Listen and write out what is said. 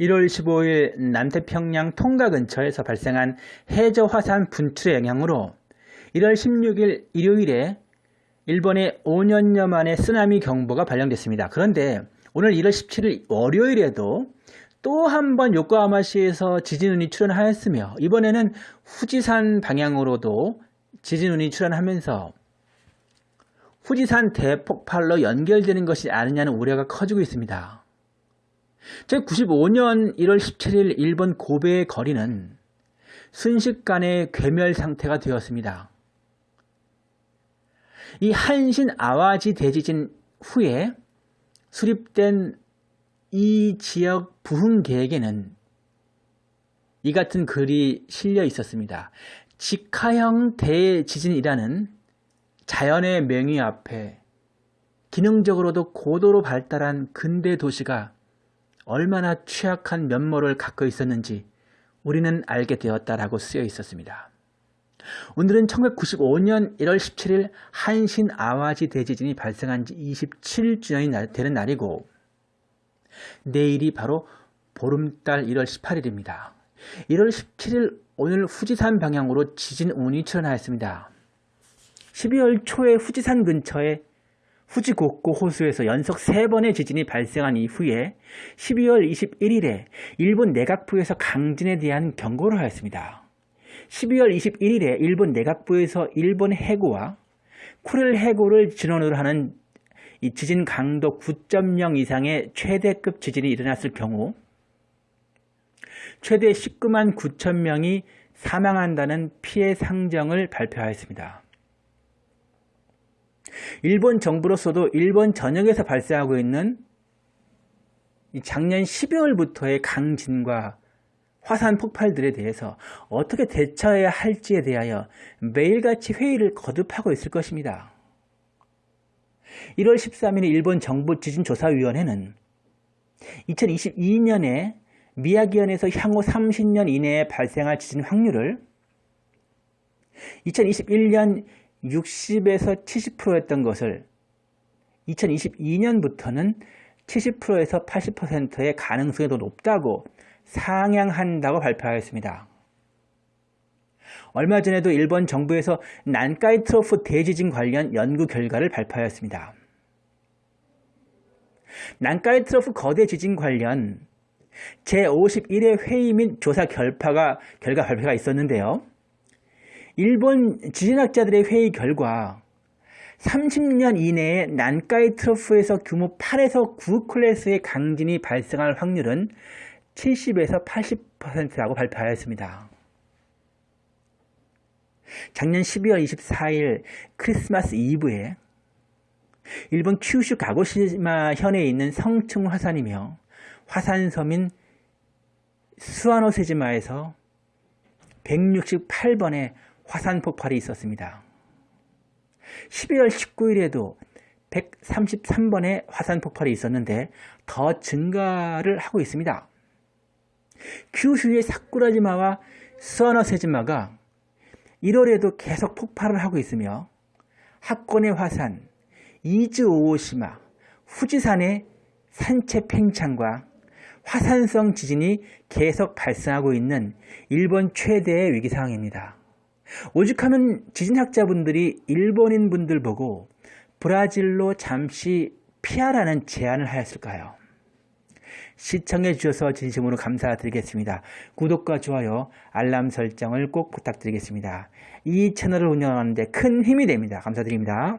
1월 15일 남태평양 통가 근처에서 발생한 해저 화산 분출의 영향으로 1월 16일 일요일에 일본에 5년여 만에 쓰나미 경보가 발령됐습니다. 그런데 오늘 1월 17일 월요일에도 또 한 번 요코하마시에서 지진운이 출현하였으며 이번에는 후지산 방향으로도 지진운이 출현하면서 후지산 대폭발로 연결되는 것이 아니냐는 우려가 커지고 있습니다. 제95년 1월 17일 일본 고베의 거리는 순식간에 괴멸 상태가 되었습니다. 이 한신 아와지 대지진 후에 수립된 이 지역 부흥 계획에는 이 같은 글이 실려 있었습니다. 직하형 대지진이라는 자연의 명의 앞에 기능적으로도 고도로 발달한 근대 도시가 얼마나 취약한 면모를 갖고 있었는지 우리는 알게 되었다라고 쓰여 있었습니다. 오늘은 1995년 1월 17일 한신 아와지 대지진이 발생한 지 27주년이 되는 날이고 내일이 바로 보름달 1월 18일입니다. 1월 17일 오늘 후지산 방향으로 지진 운이 출현하였습니다. 12월 초에 후지산 근처에 후지 곡고 호수에서 연속 3번의 지진이 발생한 이후에 12월 21일에 일본 내각부에서 강진에 대한 경고를 하였습니다. 12월 21일에 일본 내각부에서 일본 해고와 쿠릴 해고를 진원으로 하는 이 지진 강도 9.0 이상의 최대급 지진이 일어났을 경우 최대 19만 9천 명이 사망한다는 피해 상정을 발표하였습니다. 일본 정부로서도 일본 전역에서 발생하고 있는 작년 12월부터의 강진과 화산 폭발들에 대해서 어떻게 대처해야 할지에 대하여 매일같이 회의를 거듭하고 있을 것입니다. 1월 13일 일본 정부 지진조사위원회는 2022년에 미야기현에서 향후 30년 이내에 발생할 지진 확률을 2021년 60에서 70%였던 것을 2022년부터는 70%에서 80%의 가능성이 더 높다고 상향한다고 발표하였습니다. 얼마 전에도 일본 정부에서 난카이 트로프 대지진 관련 연구 결과를 발표하였습니다. 난카이 트로프 거대 지진 관련 제51회 회의 및 조사 결파가, 결과 발표가 있었는데요. 일본 지진학자들의 회의 결과 30년 이내에 난카이 트러프에서 규모 8에서 9 클래스의 강진이 발생할 확률은 70에서 80%라고 발표하였습니다. 작년 12월 24일 크리스마스 이브에 일본 큐슈 가고시마 현에 있는 성층 화산이며 화산섬인 수아노세지마에서 168번의 화산 폭발이 있었습니다. 12월 19일에도 133번의 화산 폭발이 있었는데 더 증가를 하고 있습니다. 큐슈의 사쿠라지마와 스와노세지마가 1월에도 계속 폭발을 하고 있으며 하코네 화산, 이즈 오오시마, 후지산의 산체 팽창과 화산성 지진이 계속 발생하고 있는 일본 최대의 위기 상황입니다. 오죽하면 지진학자분들이 일본인 분들 보고 브라질로 잠시 피하라는 제안을 하였을까요? 시청해 주셔서 진심으로 감사드리겠습니다. 구독과 좋아요, 알람 설정을 꼭 부탁드리겠습니다. 이 채널을 운영하는 데 큰 힘이 됩니다. 감사드립니다.